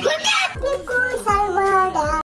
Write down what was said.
Look